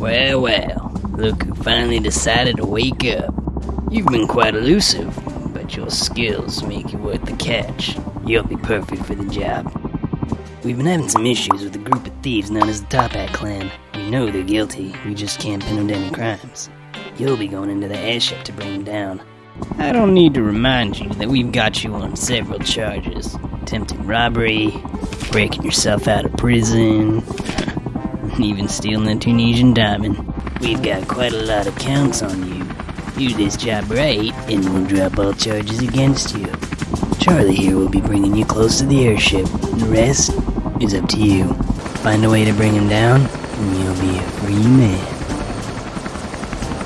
Well, well, look who finally decided to wake up. You've been quite elusive, but your skills make you worth the catch. You'll be perfect for the job. We've been having some issues with a group of thieves known as the Toppat Clan. We know they're guilty, we just can't pin them to any crimes. You'll be going into the airship to bring them down. I don't need to remind you that we've got you on several charges attempted robbery, breaking yourself out of prison, and even stealing a Tunisian diamond. We've got quite a lot of counts on you. Do this job right, and we'll drop all charges against you. Charlie here will be bringing you close to the airship. The rest is up to you. Find a way to bring him down, and you'll be a free man.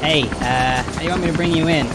Hey, uh, you want me to bring you in?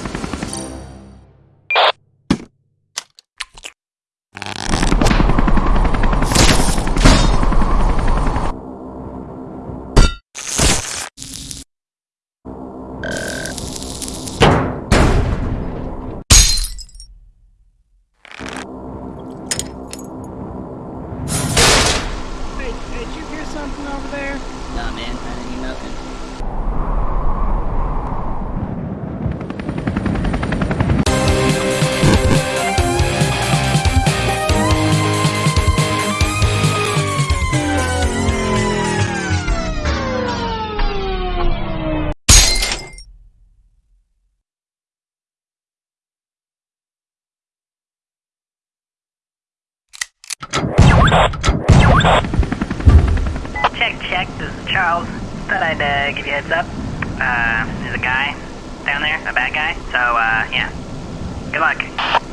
This is Charles. Thought I'd uh, give you a heads up. Uh, there's a guy down there, a bad guy. So, uh, yeah. Good luck.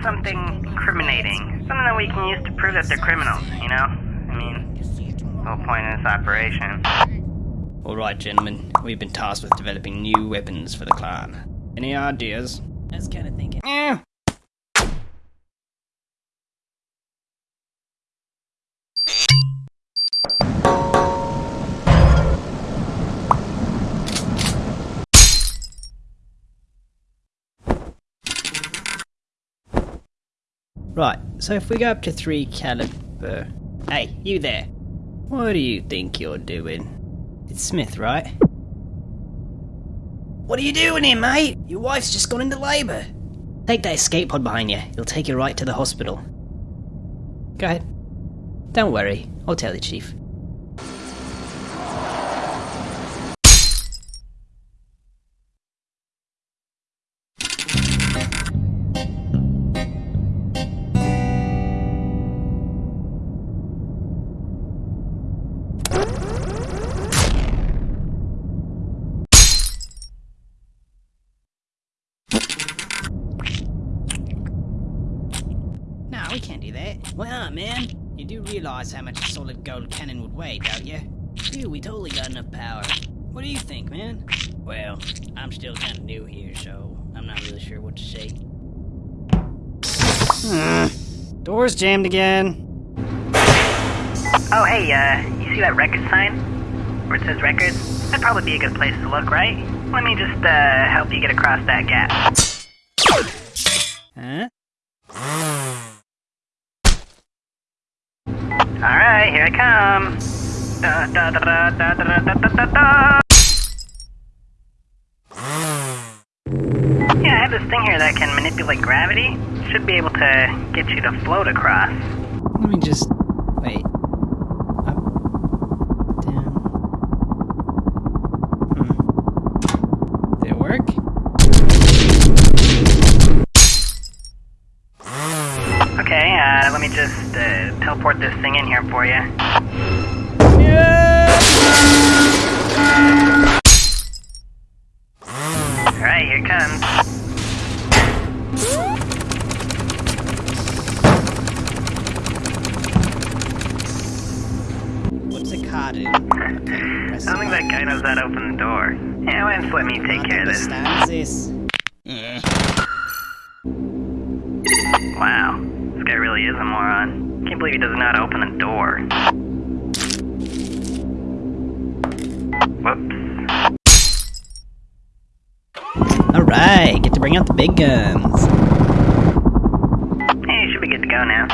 Should probably look for something incriminating. Something that we can use to prove that they're criminals, you know? I mean, the whole point of this operation. Alright, gentlemen, we've been tasked with developing new weapons for the clan. Any ideas? I was kind of thinking. Eh. Right, so if we go up to 3 caliber. Hey, you there. What do you think you're doing? It's Smith, right? What are you doing here, mate? Your wife's just gone into labour. Take that escape pod behind you. It'll take you right to the hospital. Go ahead. Don't worry. I'll tell the chief. That. Man? You do realize how much a solid gold cannon would weigh, don't you? Dude, we totally got enough power. What do you think, man? Well, I'm still kind of new here, so I'm not really sure what to say. Hmm. Door's jammed again. Oh, hey, uh, you see that record sign? Where it says records? That'd probably be a good place to look, right? Let me just, uh, help you get across that gap. Huh? Here I come. Da, da, da, yeah, I have this thing here that can manipulate gravity. Should be able to get you to float across. Let me just... wait. Uh, let me just uh, teleport this thing in here for you. Yeah! Alright, here comes. I don't think that guy knows how to open the door. Yeah, why don't let me take care of this? this. Moron. Can't believe he how to open the door. Whoops. Alright, get to bring out the big guns. Hey, should be good to go now.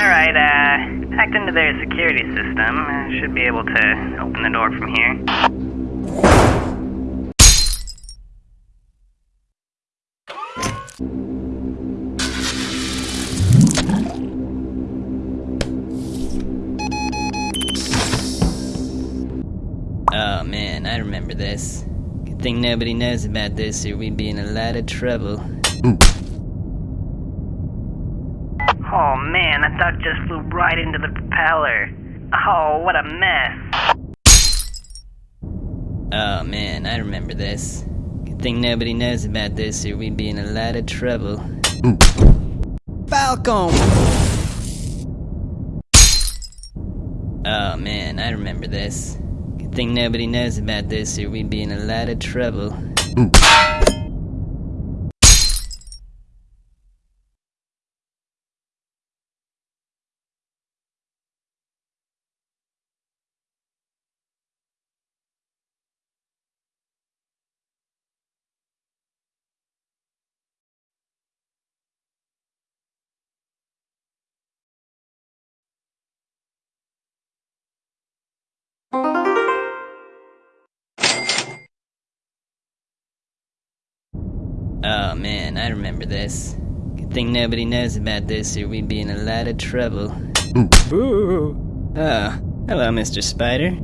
Alright, uh, hacked into their security system. Uh, should be able to open the door from here. I remember. Good thing nobody knows about this or we'd be in a lot of trouble. Oh man, that thought just flew right into the propeller. Oh, what a mess. Oh man, I remember this. Good thing nobody knows about this or we'd be in a lot of trouble. Falcon! Oh man, I remember this. Good thing nobody knows about this or we'd be in a lot of trouble. Oh man, I remember this. Good thing nobody knows about this or we'd be in a lot of trouble. Boo! Oh, hello, Mr. Spider.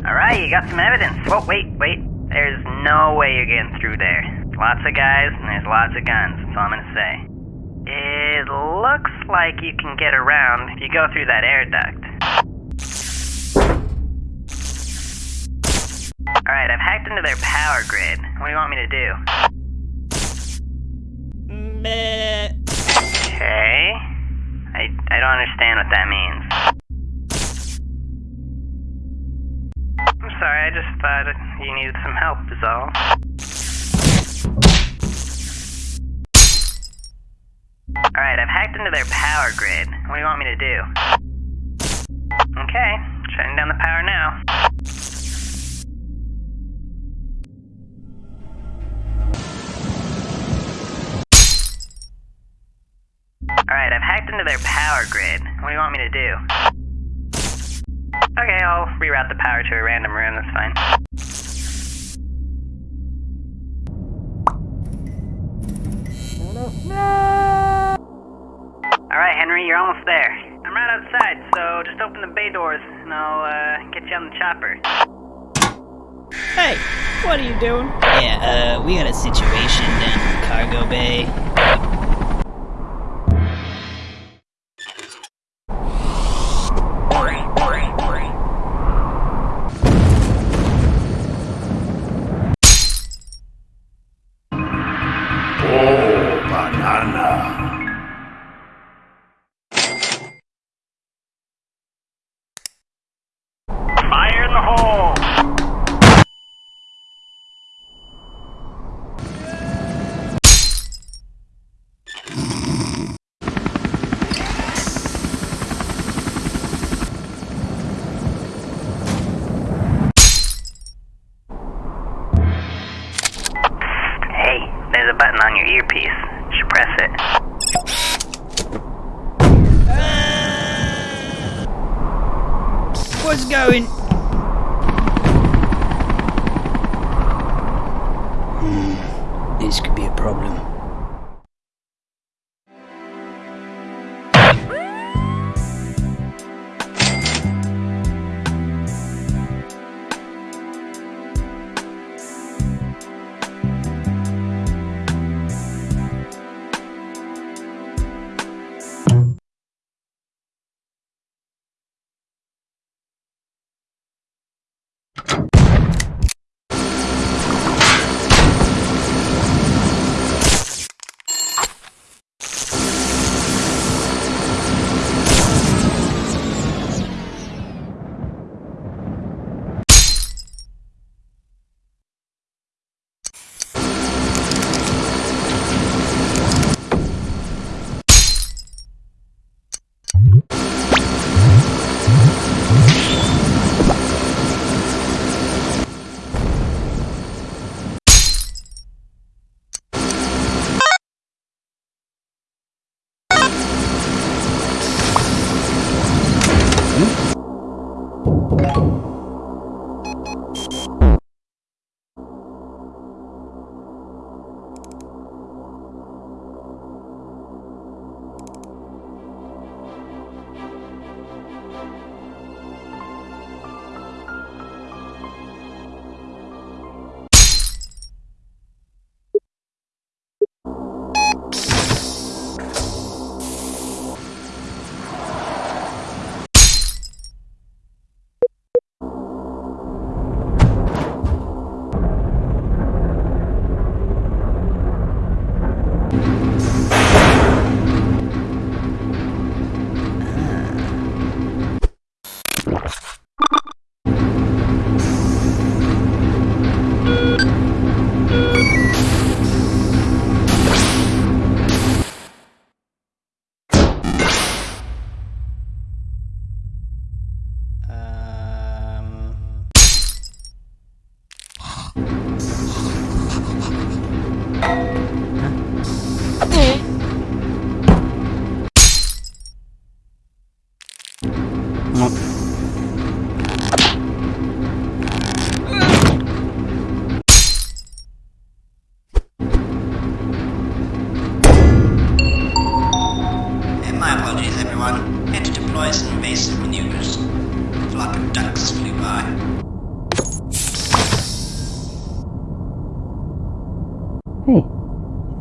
Alright, you got some evidence. Whoa, wait, wait. There's no way you're getting through there. Lots of guys and there's lots of guns, that's all I'm gonna say. It looks like you can get around if you go through that air duct. Alright, I've hacked into their power grid. What do you want me to do? Meh. Okay. I, I don't understand what that means. I'm sorry, I just thought you needed some help, is all. Alright, I've hacked into their power grid. What do you want me to do? Okay, shutting down the power now. Alright, into their power grid. What do you want me to do? Okay, I'll reroute the power to a random room, that's fine. No! Alright, Henry, you're almost there. I'm right outside, so just open the bay doors and I'll uh, get you on the chopper. Hey, what are you doing? Yeah, uh, we got a situation down in the cargo bay.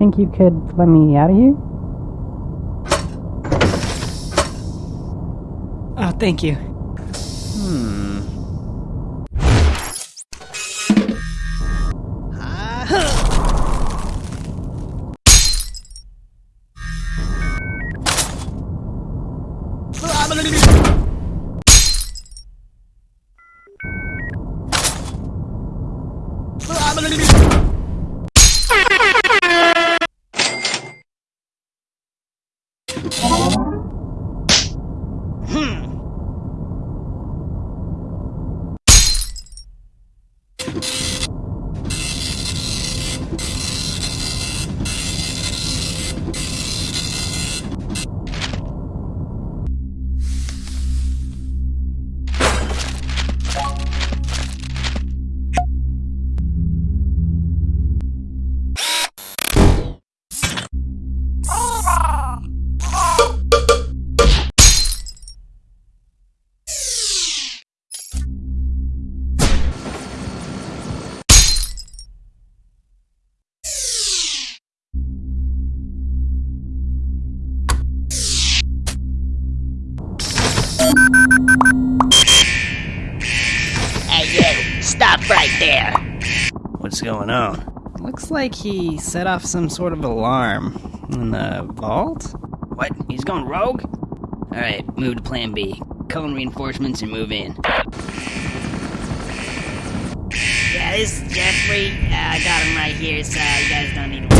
Think you could let me out of here? Oh, thank you. You! Like he set off some sort of alarm in the vault. What? He's gone rogue? Alright, move to plan B. Cone reinforcements and move in. Yeah, this is Jeffrey. Uh, I got him right here, so you guys don't need to.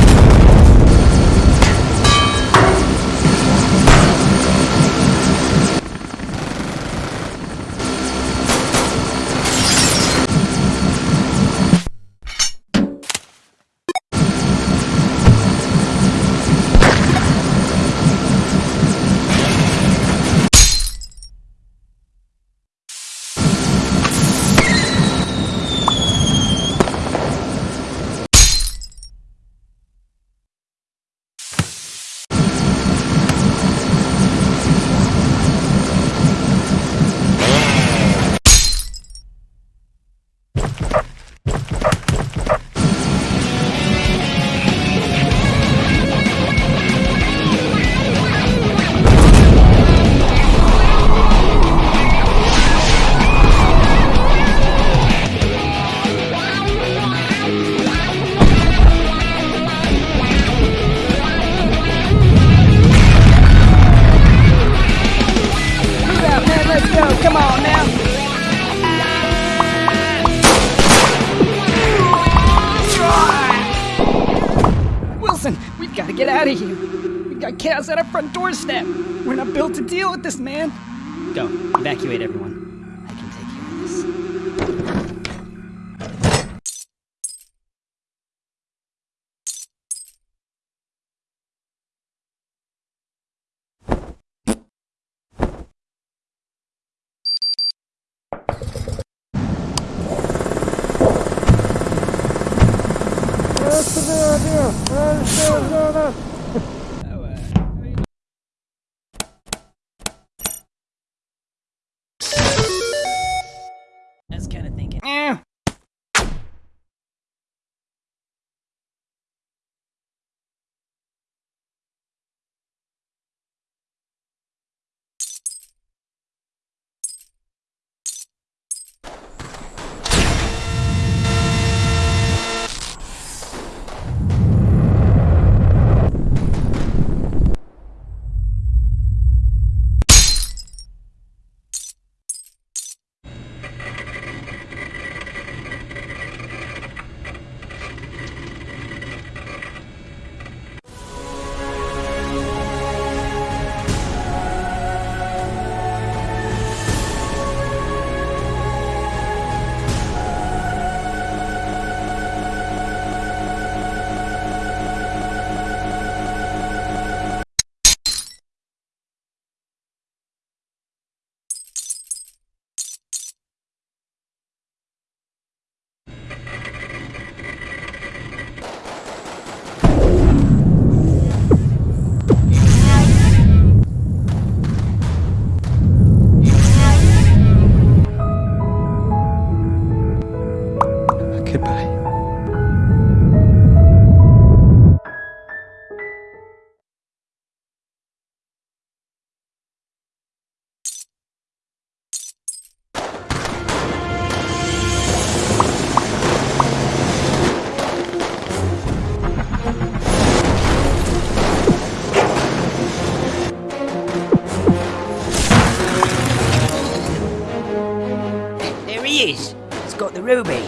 Ruby.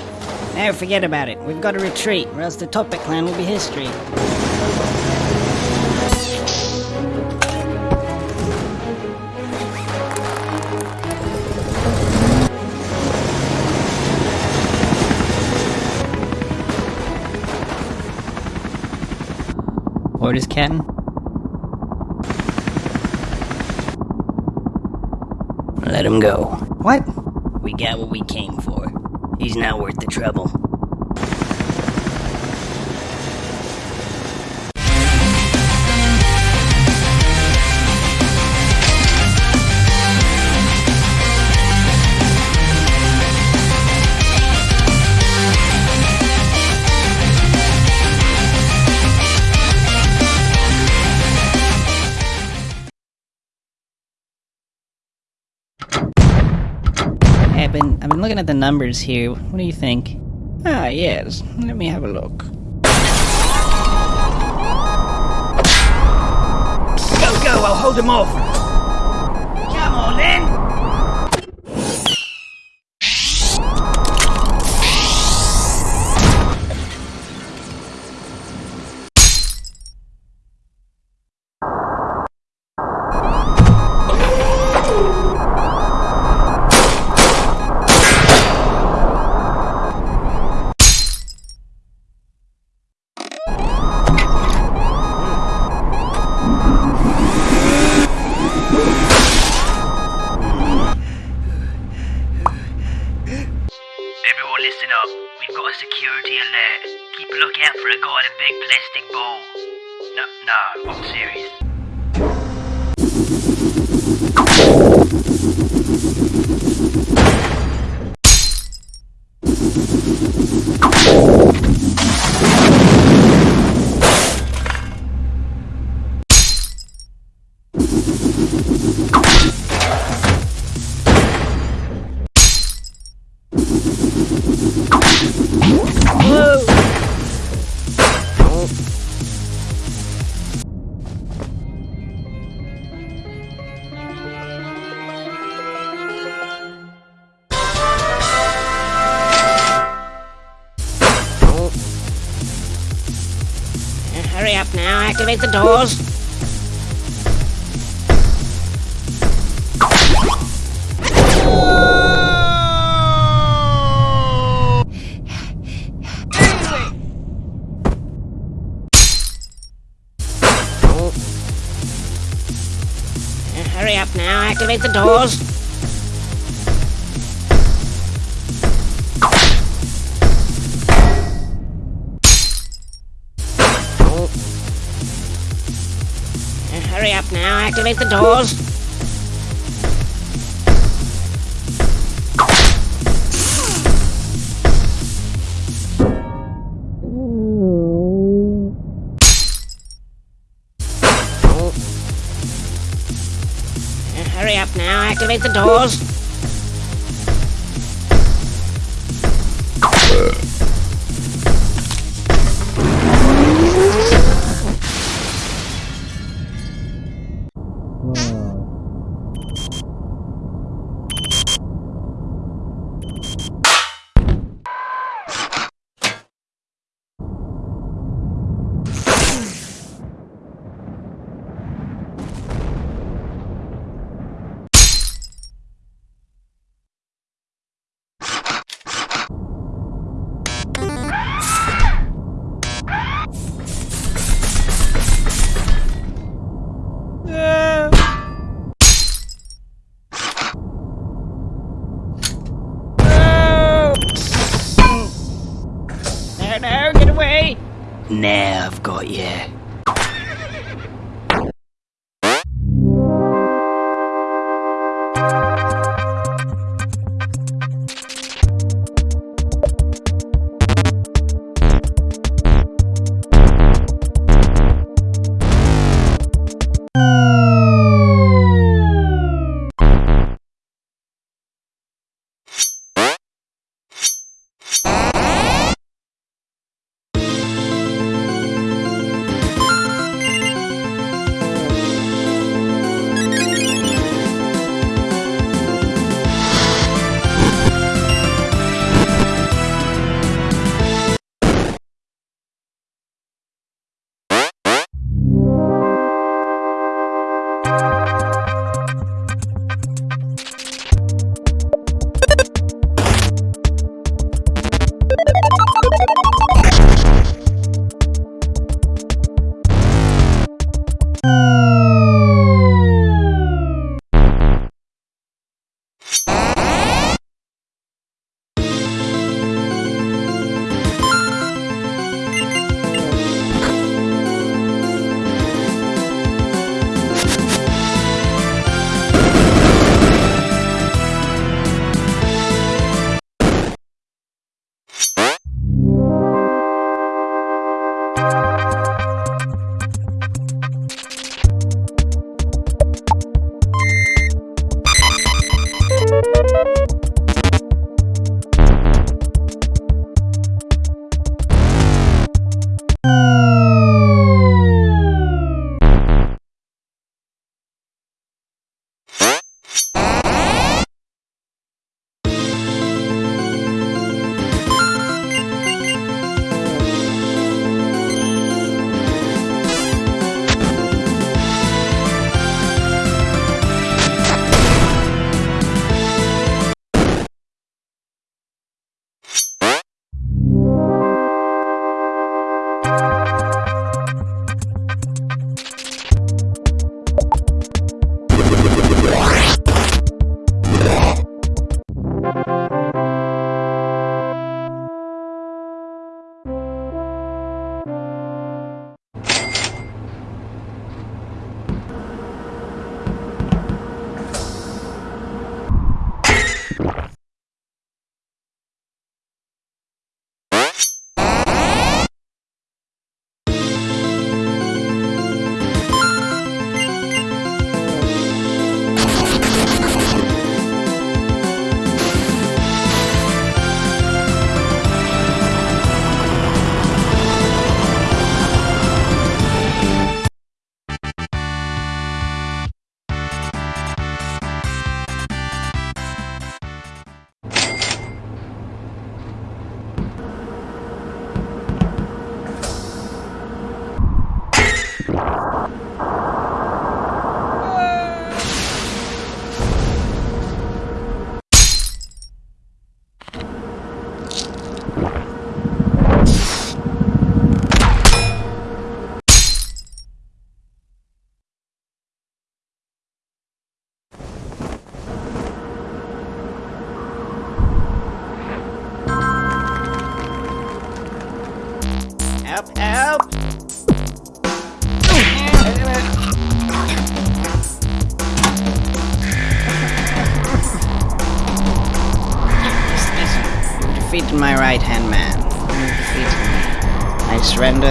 Now forget about it. We've got to retreat, or else the Toppat clan will be history. Orders, Captain? Let him go. What? We got what we came for. He's not worth the trouble. Looking at the numbers here. What do you think? Ah, yes. Let me have a look. Go, go, I'll hold him off. Activate the doors. Activate the doors.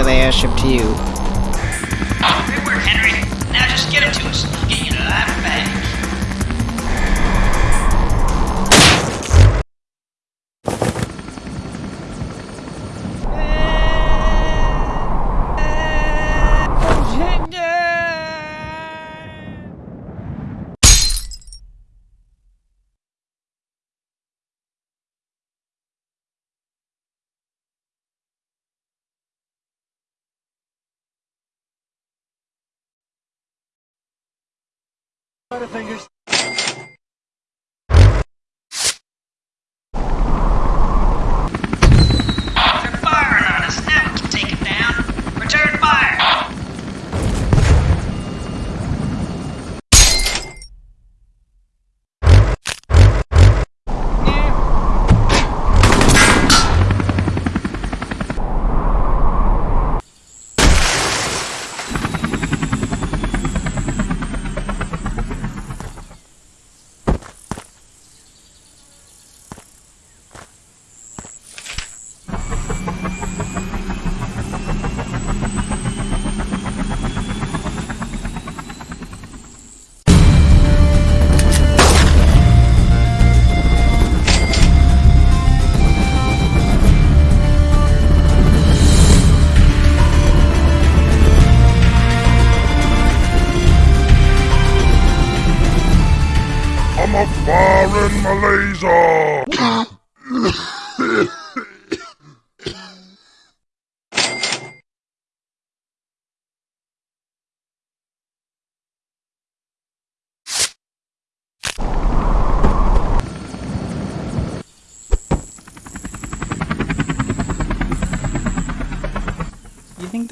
I airship to you. fingers.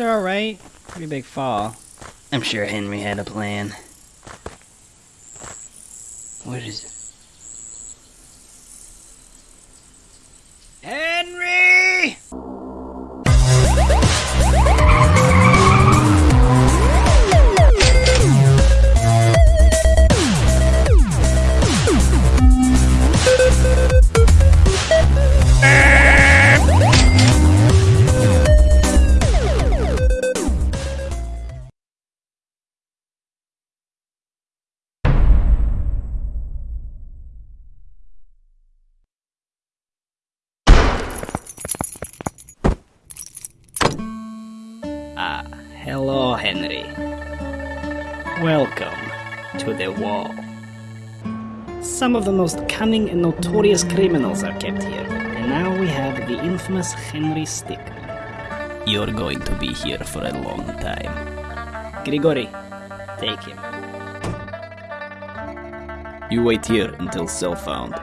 they're alright. Pretty big fall. I'm sure Henry had a plan. What is it? Henry! Henry. Welcome to the wall. Some of the most cunning and notorious criminals are kept here, and now we have the infamous Henry Stickmin. You're going to be here for a long time. Grigori, take him. You wait here until cell found.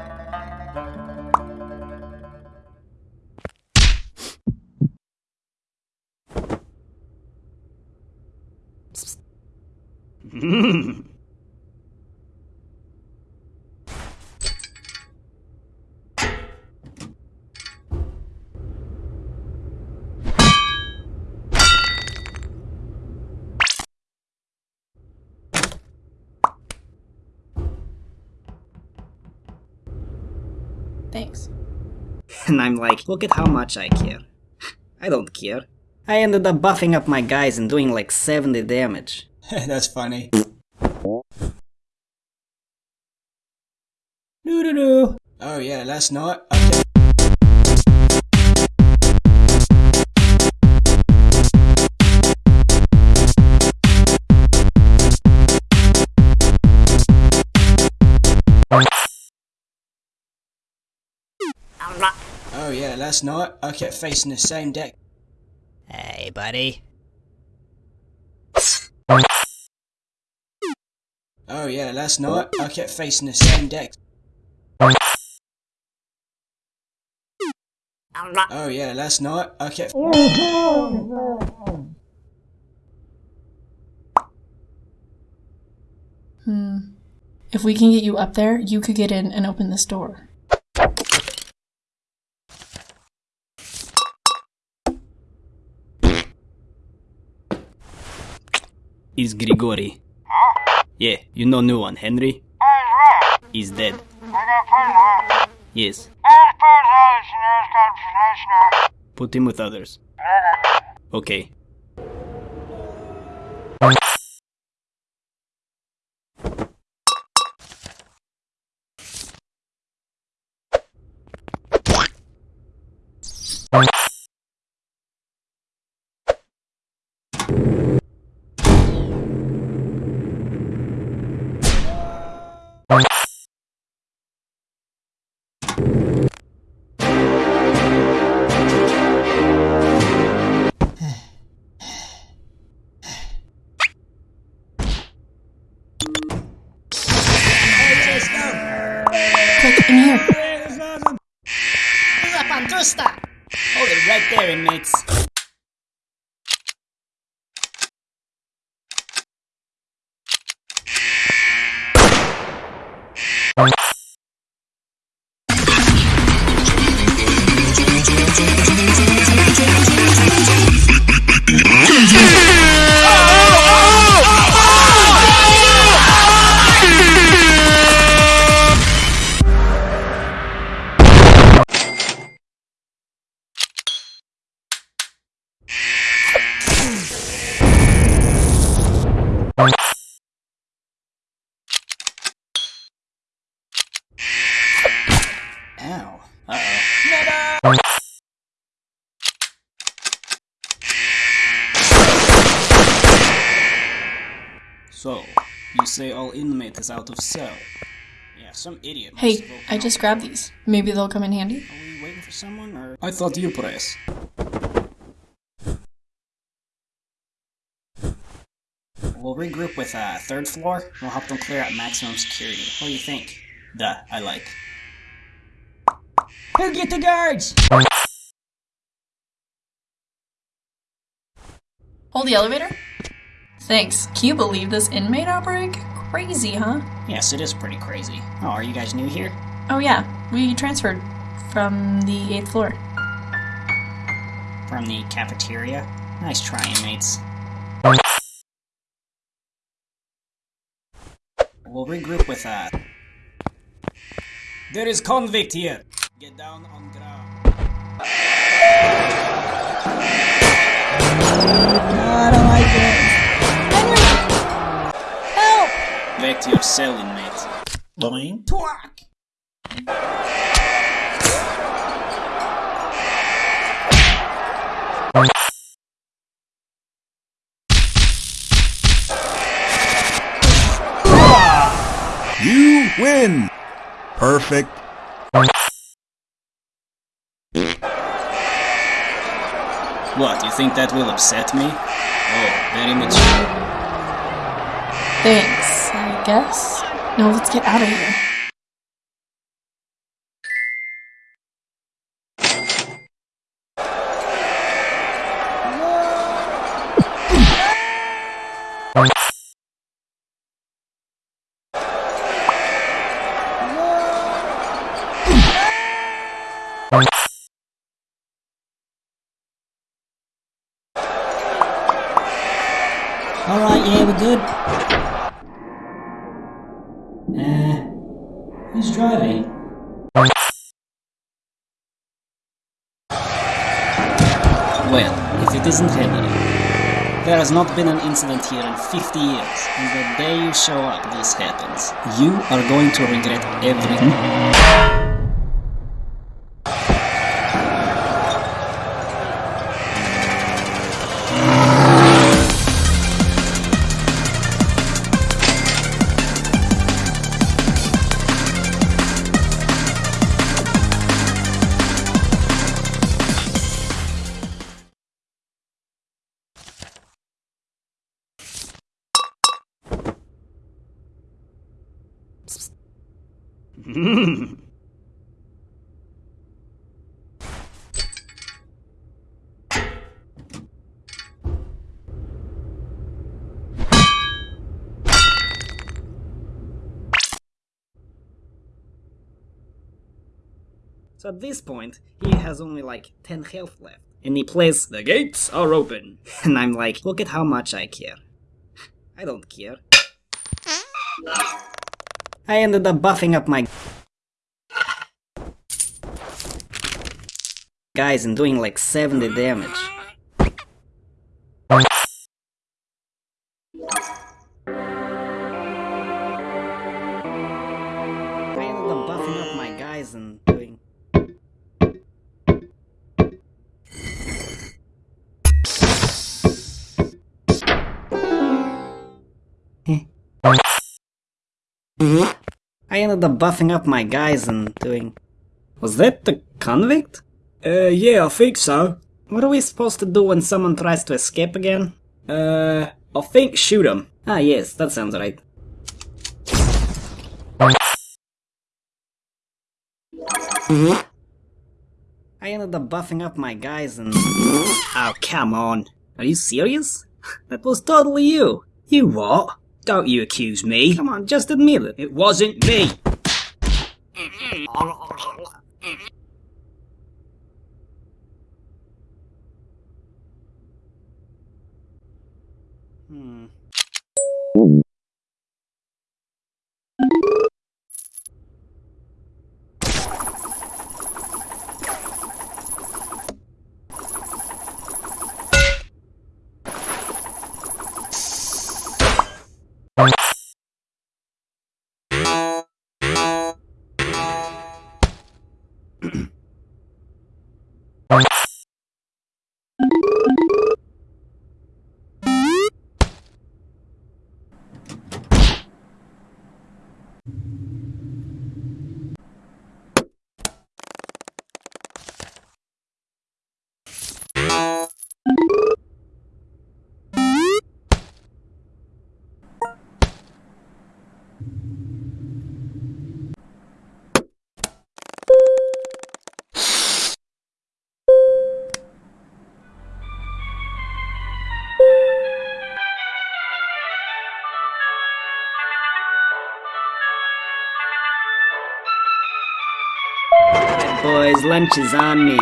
I'm like, look at how much I care. I don't care. I ended up buffing up my guys and doing like 70 damage. That's funny. Doo doo doo. Oh yeah, last night. Okay. Yeah, last night I kept facing the same deck. Hey, buddy. Oh yeah, last night I kept facing the same deck. Oh yeah, last night I kept. Hmm. If we can get you up there, you could get in and open this door. Is Grigori. Yeah, you know new one, Henry? He's dead. Yes. Put him with others. Okay. Ow. Uh oh. So, you say all inmate is out of cell. Yeah, some idiot. Hey, I just grabbed these. Maybe they'll come in handy. Are we waiting for someone, or...? I thought you press. We'll regroup with uh, third floor. We'll help them clear out maximum security. What do you think? Duh, I like. Who get the guards? Hold the elevator. Thanks. Can you believe this inmate outbreak? Crazy, huh? Yes, it is pretty crazy. Oh, are you guys new here? Oh yeah, we transferred from the 8th floor. From the cafeteria? Nice try, inmates. We'll regroup with uh There is convict here. Get down on ground. I don't like it. Help! Back to your cell, inmate. Lying? Twack! You win! Perfect What, you think that will upset me? Oh, very much. Thanks, I guess. Now let's get out of here. Has not been an incident here in 50 years, and the day you show up, this happens. You are going to regret everything. This point, he has only like 10 health left. And he plays, The gates are open. And I'm like, look at how much I care. I don't care. I ended up buffing up my guys and doing like 70 damage. I ended up buffing up my guys and doing... Was that the convict? Uh, yeah, I think so. What are we supposed to do when someone tries to escape again? Uh, I think shoot him. Ah yes, that sounds right. I ended up buffing up my guys and... Oh, come on. Are you serious? That was totally you. You what? Don't you accuse me. Come on, just admit it. It wasn't me. Hmm. Lunch is on me.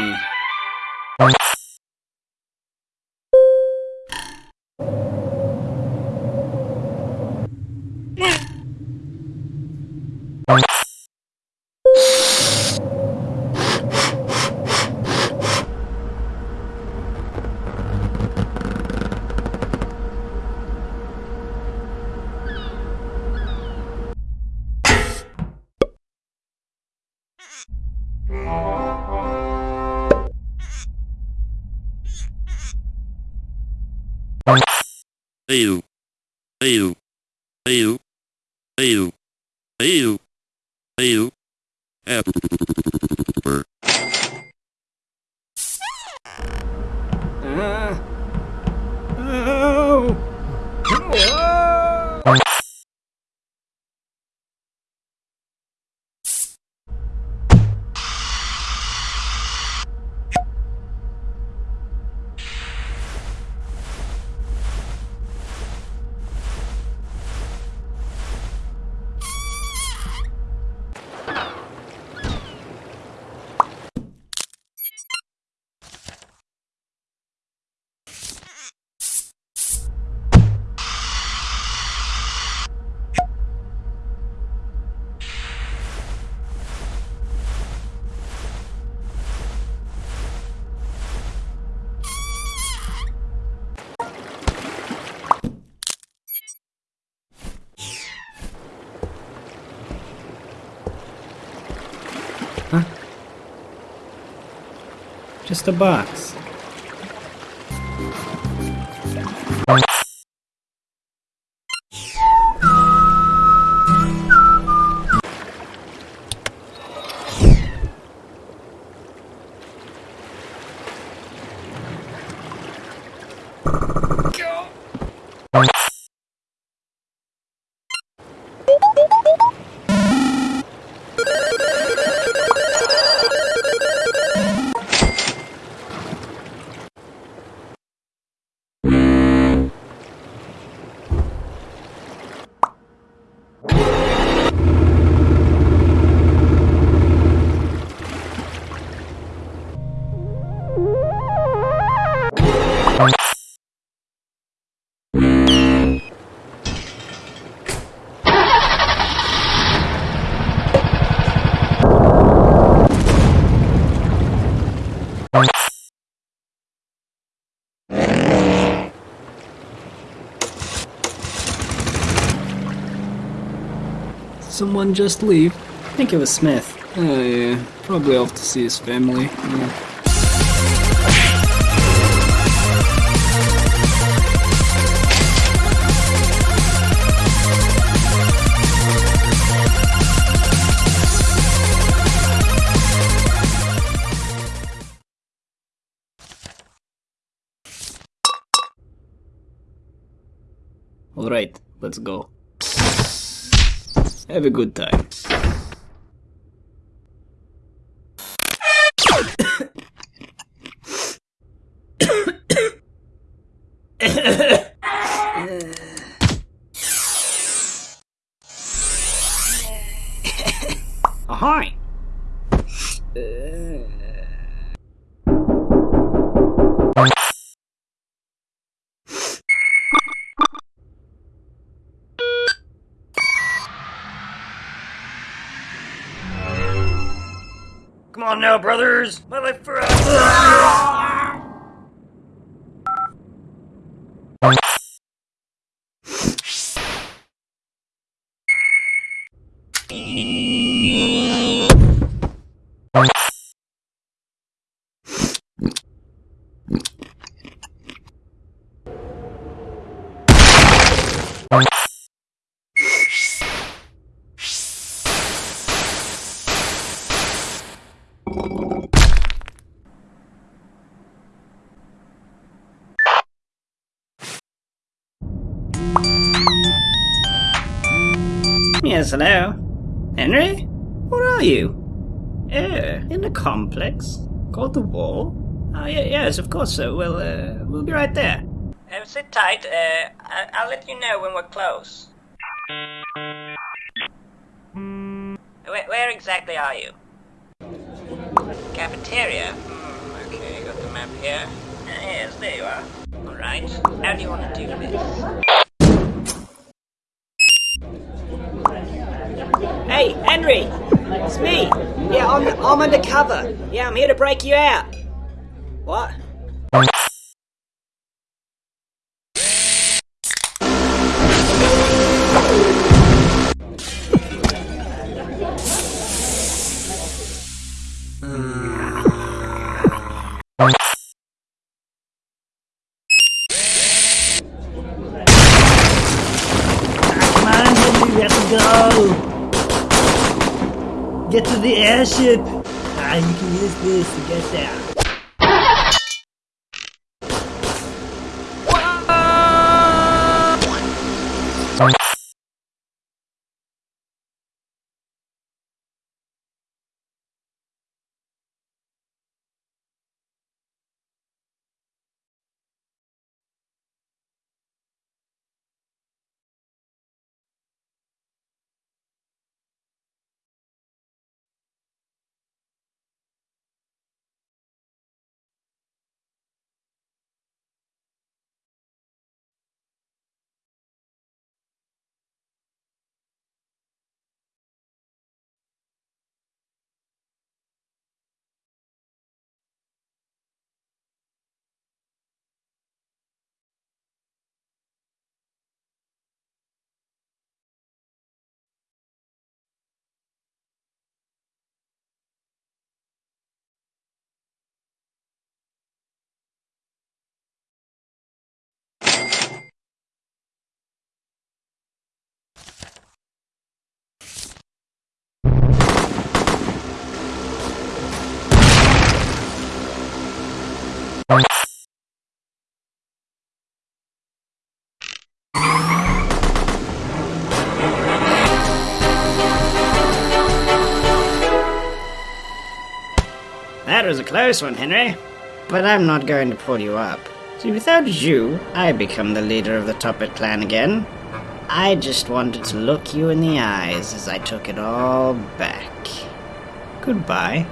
Just a box. Someone just leave? I think it was Smith. Oh yeah, probably off to see his family. Yeah. Alright, let's go. Have a good time. Brothers! My life forever! Yes, of course, sir. We'll, uh, we'll be right there. Uh, sit tight. Uh, I- I'll let you know when we're close. Where, where exactly are you? Cafeteria? Hmm, okay, got the map here. Uh, yes, there you are. Alright, how do you want to do this? Hey, Henry! It's me! Yeah, I'm, I'm undercover. Yeah, I'm here to break you out. What? Have to the airship! Ah, you can use this to get there. Was a close one, Henry. But I'm not going to pull you up. See, without you, I become the leader of the Toppat clan again. I just wanted to look you in the eyes as I took it all back. Goodbye.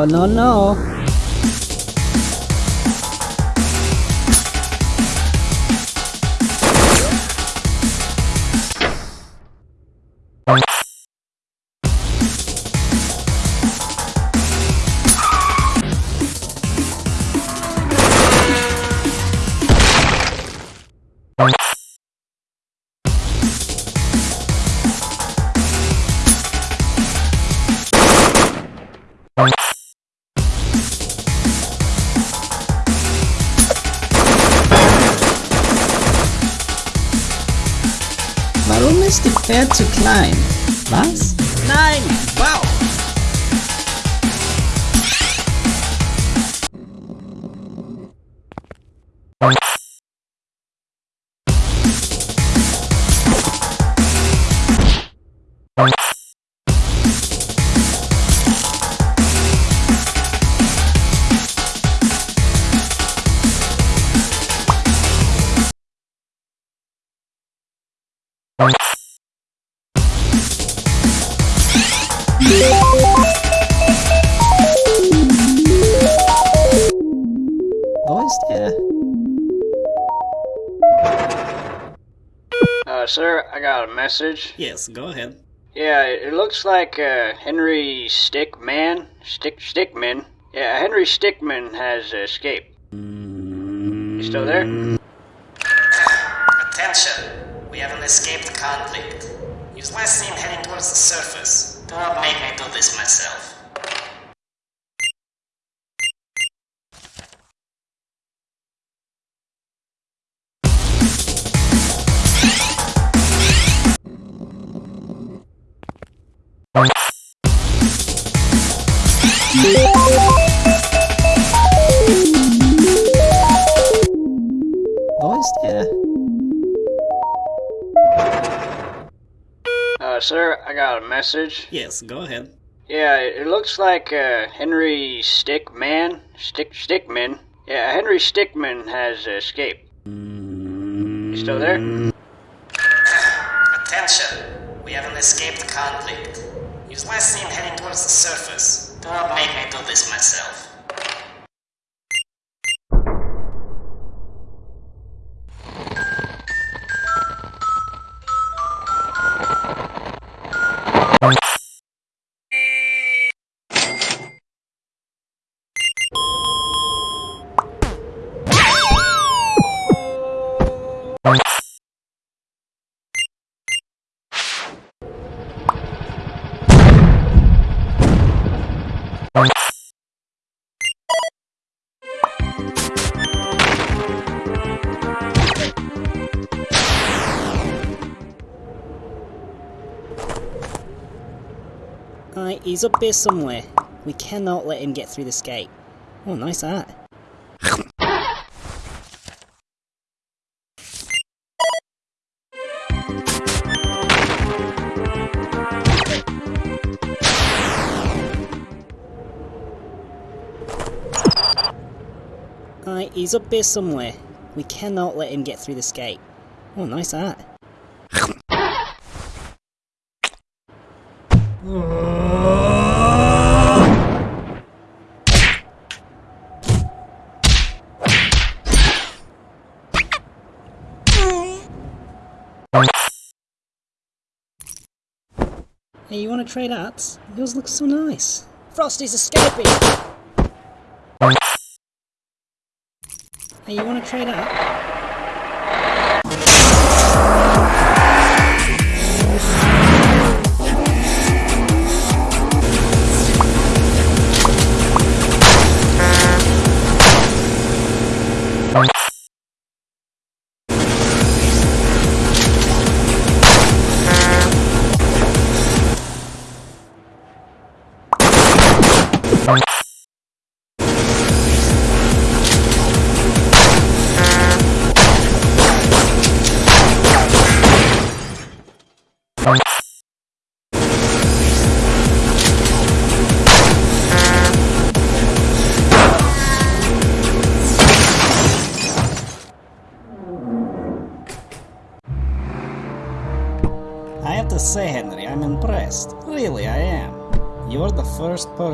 Oh no no! Pferd zu klein? Was? Nein! Wow! Wo sir, I got a message. Yes, go ahead. Yeah, it it looks like uh, Henry Stickmin, Stick Stickmin. Yeah, Henry Stickmin has escaped. You still there? Attention! We have an escaped convict. He was last seen heading towards the surface. Do not make me do this myself. Wo ist er? Uh, sir, I got a message. Yes, go ahead. Yeah, it it looks like uh, Henry Stickmin, Stick Stickmin. Yeah, Henry Stickmin has escaped. You still there? Attention! We have an escaped convict. Was last seen heading towards the surface. Do not make me do this myself. He's up here somewhere. We cannot let him get through this gate. Oh, nice art. Alright, he's up here somewhere. We cannot let him get through this gate. Oh, nice art. Hey, you want to trade arts? Yours looks so nice. Frosty's escaping! Hey, you want to trade art?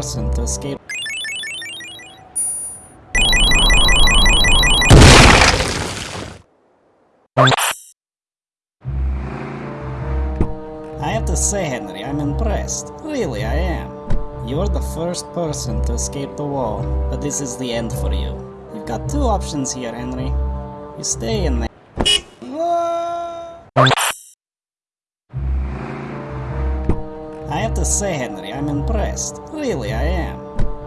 Person to escape. I have to say, Henry, I'm impressed. Really, I am. You're the first person to escape the wall, but this is the end for you. You've got two options here, Henry. You stay in there. I have to say, Henry, I'm impressed. Really, I am.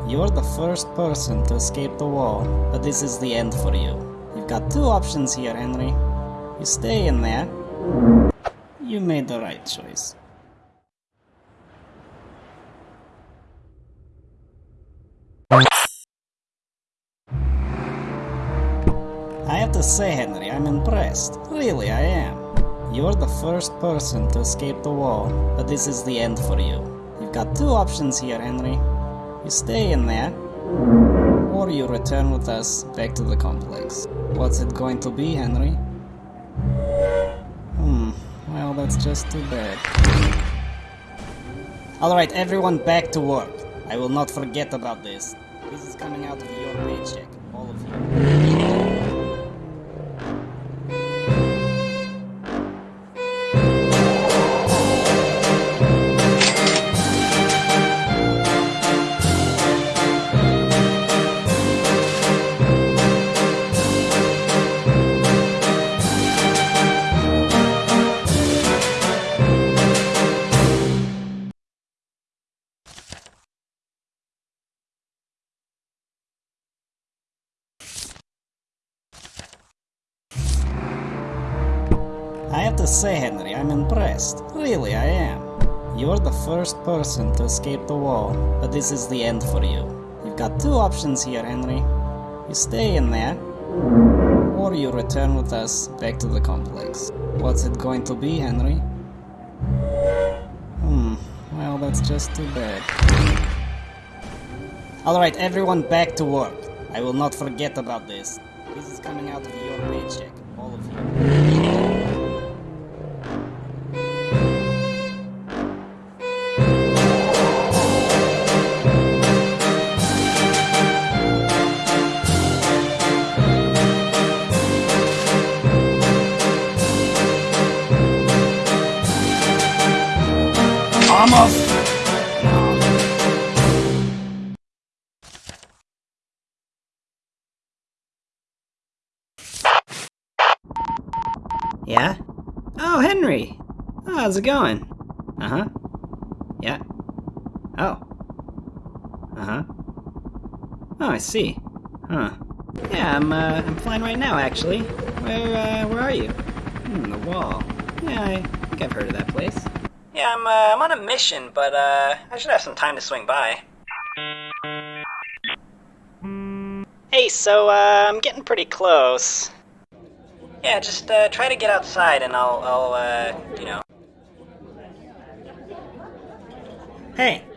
You're the first person to escape the wall, but this is the end for you. You've got two options here, Henry. You stay in there. You made the right choice. I have to say, Henry, I'm impressed. Really, I am. You're the first person to escape the wall, but this is the end for you. You've got two options here, Henry. You stay in there, or you return with us back to the complex. What's it going to be, Henry? Hmm, well, that's just too bad. Alright, everyone back to work. I will not forget about this. This is coming out of your paycheck, all of you. Impressed. Really, I am. You're the first person to escape the wall, but this is the end for you. You've got two options here, Henry. You stay in there, or you return with us back to the complex. What's it going to be, Henry? Hmm, well, that's just too bad. Alright, everyone back to work. I will not forget about this. This is coming out of your paycheck, all of you. How's it going? Uh-huh. Yeah. Oh. Uh-huh. Oh, I see. Huh. Yeah, I'm, uh, I'm flying right now, actually. Where, uh, where are you? Hmm, the wall. Yeah, I think I've heard of that place. Yeah, I'm, uh, I'm on a mission, but, uh, I should have some time to swing by. Hey, so, uh, I'm getting pretty close. Yeah, just, uh, try to get outside and I'll, I'll, uh, you know. Hey.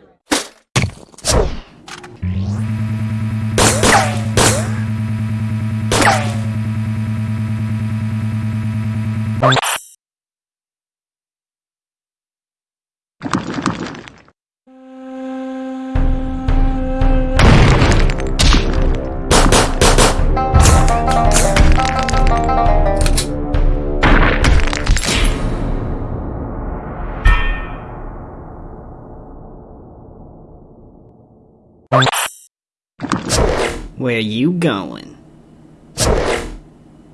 Where you going?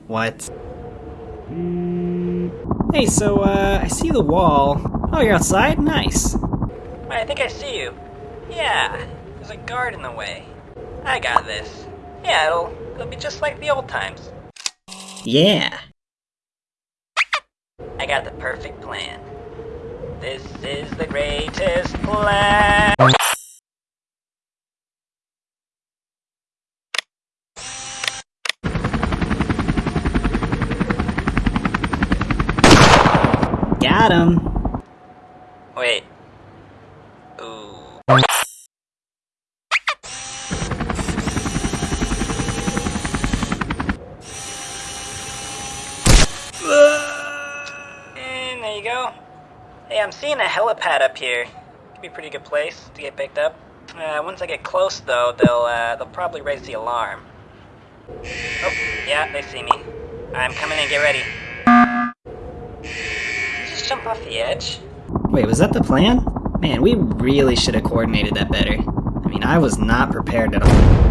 What? Hey, so, uh, I see the wall. Oh, you're outside? Nice. I think I see you. Yeah, there's a guard in the way. I got this. Yeah, it'll, it'll be just like the old times. Yeah. I got the perfect plan. This is the greatest plan. Got him. Wait. And there you go. Hey, I'm seeing a helipad up here. Could be a pretty good place to get picked up. Uh, once I get close, though, they'll uh, they'll probably raise the alarm. Oh, yeah, they see me. I'm coming in. Get ready. Jump off the edge? Wait, was that the plan? Man, we really should have coordinated that better. I mean, I was not prepared at all.